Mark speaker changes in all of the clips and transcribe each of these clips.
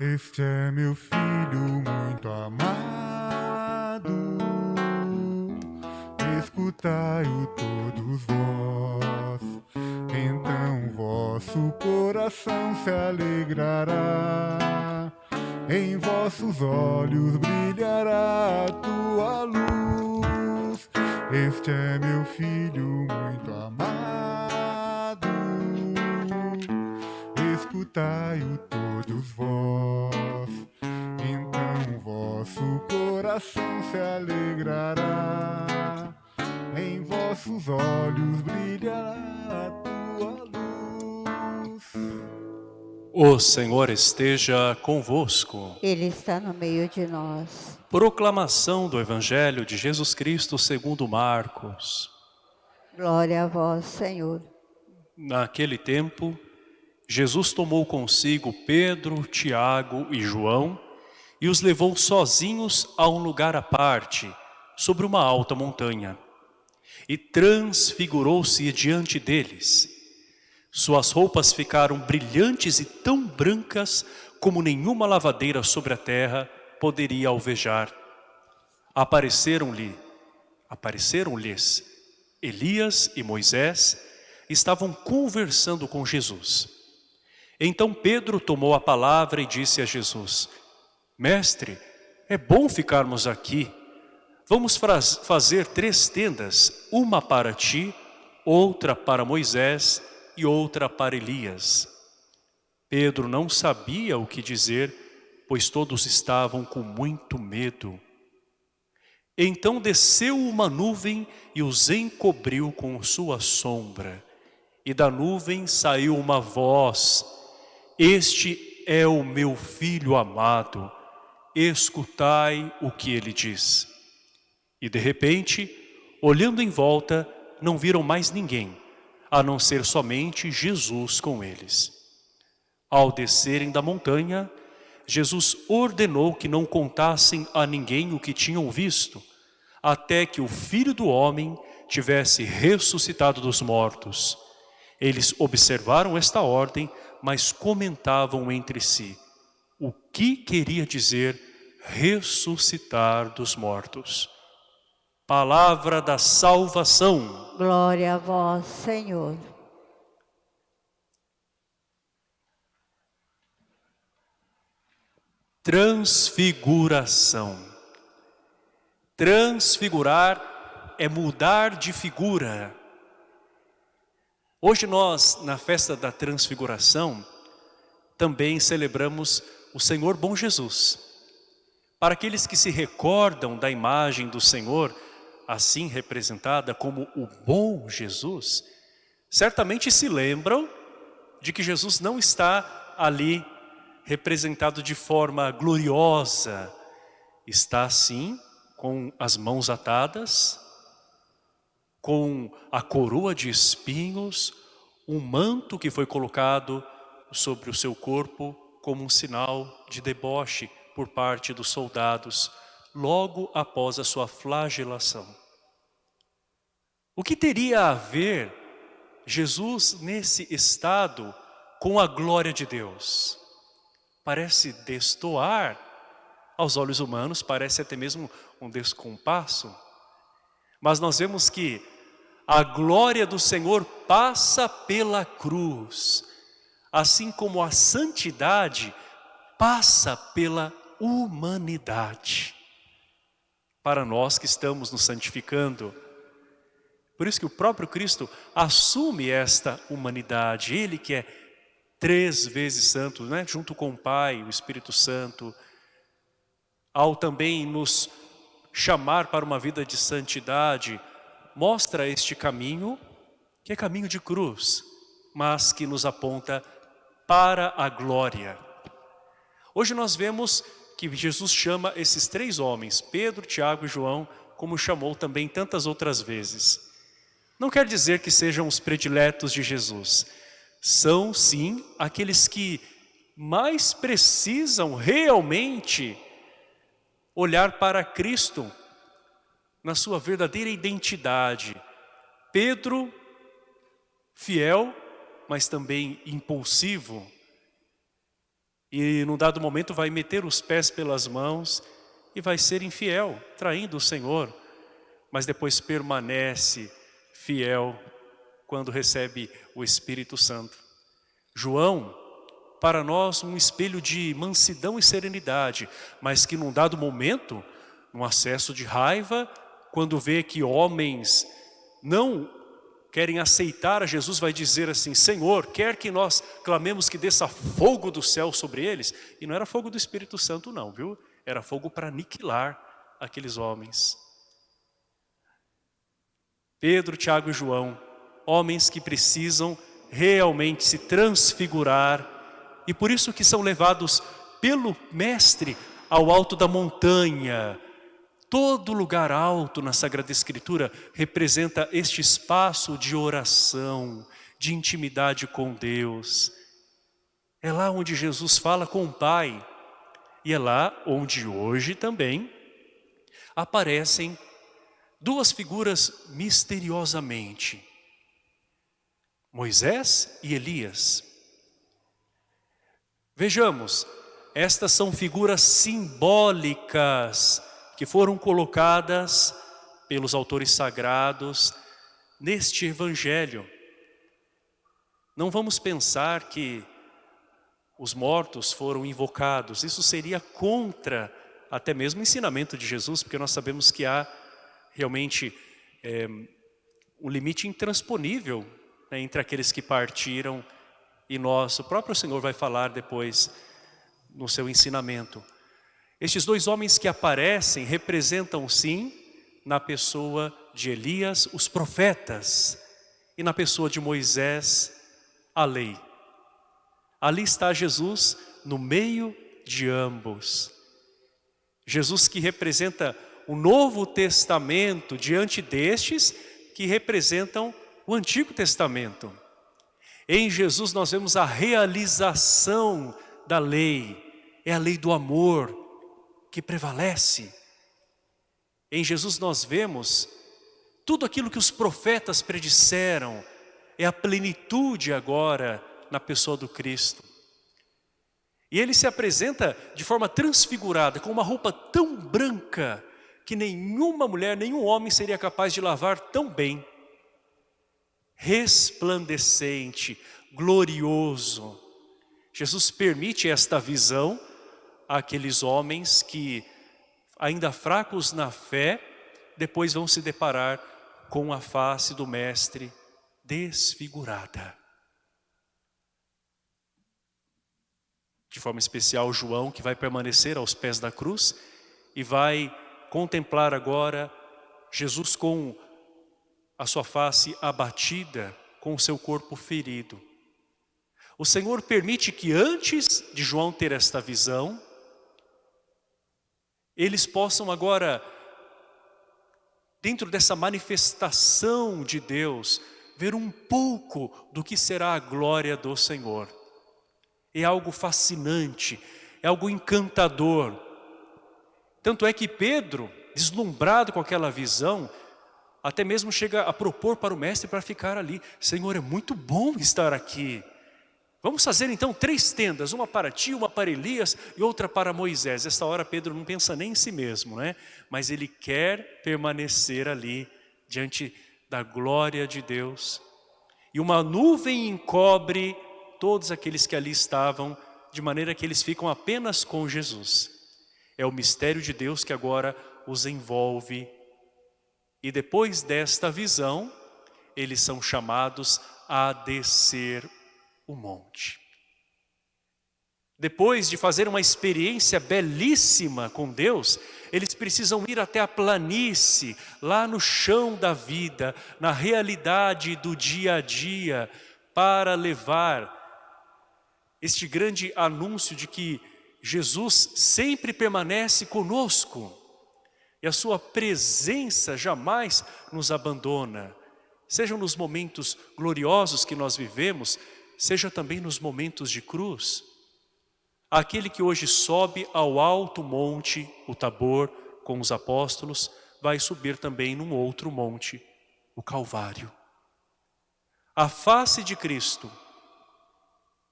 Speaker 1: Este é meu filho muito amado, escutai-o todos vós, então vosso coração se alegrará, em vossos olhos brilhará a tua luz. Este é meu filho muito amado, escutai-o coração se alegrará, em vossos olhos brilhará a tua luz.
Speaker 2: O Senhor esteja convosco.
Speaker 3: Ele está no meio de nós.
Speaker 2: Proclamação do Evangelho de Jesus Cristo segundo Marcos.
Speaker 3: Glória a vós, Senhor.
Speaker 2: Naquele tempo, Jesus tomou consigo Pedro, Tiago e João e os levou sozinhos a um lugar à parte, sobre uma alta montanha. E transfigurou-se diante deles. Suas roupas ficaram brilhantes e tão brancas como nenhuma lavadeira sobre a terra poderia alvejar. Apareceram-lhe, apareceram-lhes Elias e Moisés estavam conversando com Jesus. Então Pedro tomou a palavra e disse a Jesus, Mestre, é bom ficarmos aqui. Vamos fazer três tendas, uma para ti, outra para Moisés e outra para Elias. Pedro não sabia o que dizer, pois todos estavam com muito medo. Então desceu uma nuvem e os encobriu com sua sombra. E da nuvem saiu uma voz, Este é o meu filho amado, escutai o que ele diz. E de repente, olhando em volta, não viram mais ninguém, a não ser somente Jesus com eles. Ao descerem da montanha, Jesus ordenou que não contassem a ninguém o que tinham visto, até que o Filho do Homem tivesse ressuscitado dos mortos. Eles observaram esta ordem, mas comentavam entre si o que queria dizer ressuscitar dos mortos. Palavra da salvação.
Speaker 3: Glória a vós, Senhor.
Speaker 2: Transfiguração. Transfigurar é mudar de figura. Hoje nós, na festa da transfiguração, também celebramos o Senhor Bom Jesus. Para aqueles que se recordam da imagem do Senhor, assim representada como o bom Jesus, certamente se lembram de que Jesus não está ali representado de forma gloriosa, está sim com as mãos atadas, com a coroa de espinhos, um manto que foi colocado sobre o seu corpo como um sinal de deboche por parte dos soldados, logo após a sua flagelação. O que teria a ver Jesus nesse estado com a glória de Deus? Parece destoar aos olhos humanos, parece até mesmo um descompasso. Mas nós vemos que a glória do Senhor passa pela cruz, assim como a santidade passa pela humanidade. Para nós que estamos nos santificando, por isso que o próprio Cristo assume esta humanidade, Ele que é três vezes santo, né? junto com o Pai, o Espírito Santo, ao também nos chamar para uma vida de santidade, mostra este caminho, que é caminho de cruz, mas que nos aponta para a glória. Hoje nós vemos que Jesus chama esses três homens, Pedro, Tiago e João, como chamou também tantas outras vezes. Não quer dizer que sejam os prediletos de Jesus, são sim aqueles que mais precisam realmente olhar para Cristo na sua verdadeira identidade. Pedro, fiel, mas também impulsivo. E num dado momento vai meter os pés pelas mãos e vai ser infiel, traindo o Senhor. Mas depois permanece fiel quando recebe o Espírito Santo. João, para nós, um espelho de mansidão e serenidade, mas que num dado momento, num acesso de raiva, quando vê que homens não querem aceitar a Jesus, vai dizer assim, Senhor, quer que nós clamemos que desça fogo do céu sobre eles? E não era fogo do Espírito Santo não, viu? Era fogo para aniquilar aqueles homens. Pedro, Tiago e João, homens que precisam realmente se transfigurar e por isso que são levados pelo mestre ao alto da montanha. Todo lugar alto na Sagrada Escritura representa este espaço de oração, de intimidade com Deus. É lá onde Jesus fala com o Pai. E é lá onde hoje também aparecem duas figuras misteriosamente. Moisés e Elias. Vejamos, estas são figuras simbólicas que foram colocadas pelos autores sagrados neste evangelho. Não vamos pensar que os mortos foram invocados, isso seria contra até mesmo o ensinamento de Jesus, porque nós sabemos que há realmente é, um limite intransponível né, entre aqueles que partiram e nós, o próprio Senhor vai falar depois no seu ensinamento. Estes dois homens que aparecem representam sim, na pessoa de Elias, os profetas, e na pessoa de Moisés, a lei. Ali está Jesus no meio de ambos. Jesus que representa o Novo Testamento diante destes que representam o Antigo Testamento. Em Jesus nós vemos a realização da lei, é a lei do amor que prevalece. Em Jesus nós vemos tudo aquilo que os profetas predisseram, é a plenitude agora na pessoa do Cristo. E ele se apresenta de forma transfigurada, com uma roupa tão branca, que nenhuma mulher, nenhum homem seria capaz de lavar tão bem resplandecente, glorioso. Jesus permite esta visão àqueles homens que, ainda fracos na fé, depois vão se deparar com a face do Mestre desfigurada. De forma especial, João, que vai permanecer aos pés da cruz e vai contemplar agora Jesus com a sua face abatida, com o seu corpo ferido. O Senhor permite que antes de João ter esta visão, eles possam agora, dentro dessa manifestação de Deus, ver um pouco do que será a glória do Senhor. É algo fascinante, é algo encantador. Tanto é que Pedro, deslumbrado com aquela visão, até mesmo chega a propor para o mestre para ficar ali. Senhor, é muito bom estar aqui. Vamos fazer então três tendas, uma para ti, uma para Elias e outra para Moisés. Essa hora Pedro não pensa nem em si mesmo, né? Mas ele quer permanecer ali diante da glória de Deus. E uma nuvem encobre todos aqueles que ali estavam, de maneira que eles ficam apenas com Jesus. É o mistério de Deus que agora os envolve e depois desta visão, eles são chamados a descer o monte. Depois de fazer uma experiência belíssima com Deus, eles precisam ir até a planície, lá no chão da vida, na realidade do dia a dia, para levar este grande anúncio de que Jesus sempre permanece conosco e a sua presença jamais nos abandona. Sejam nos momentos gloriosos que nós vivemos, seja também nos momentos de cruz. Aquele que hoje sobe ao alto monte, o Tabor, com os apóstolos, vai subir também num outro monte, o Calvário. A face de Cristo,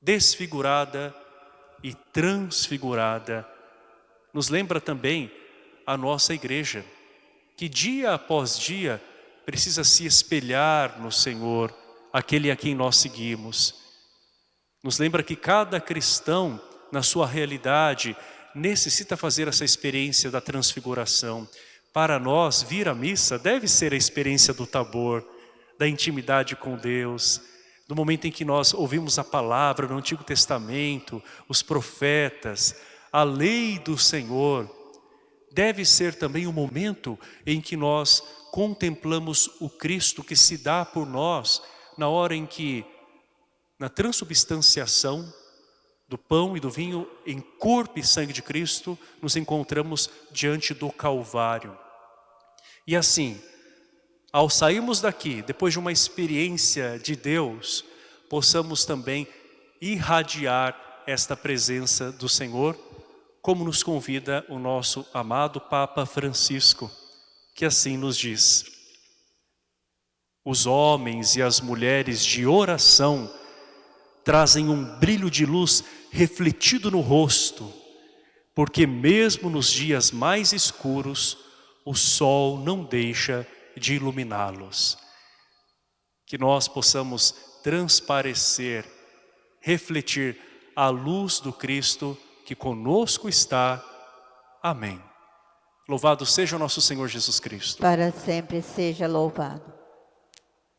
Speaker 2: desfigurada, e transfigurada. Nos lembra também a nossa igreja, que dia após dia precisa se espelhar no Senhor, aquele a quem nós seguimos. Nos lembra que cada cristão, na sua realidade, necessita fazer essa experiência da transfiguração. Para nós, vir à missa deve ser a experiência do tabor, da intimidade com Deus, do momento em que nós ouvimos a palavra no Antigo Testamento, os profetas, a lei do Senhor, deve ser também o momento em que nós contemplamos o Cristo que se dá por nós, na hora em que, na transubstanciação do pão e do vinho em corpo e sangue de Cristo, nos encontramos diante do Calvário. E assim, ao sairmos daqui, depois de uma experiência de Deus, possamos também irradiar esta presença do Senhor, como nos convida o nosso amado Papa Francisco, que assim nos diz. Os homens e as mulheres de oração trazem um brilho de luz refletido no rosto, porque mesmo nos dias mais escuros, o sol não deixa de iluminá-los. Que nós possamos transparecer, refletir a luz do Cristo que conosco está. Amém. Louvado seja o nosso Senhor Jesus Cristo.
Speaker 3: Para sempre seja louvado.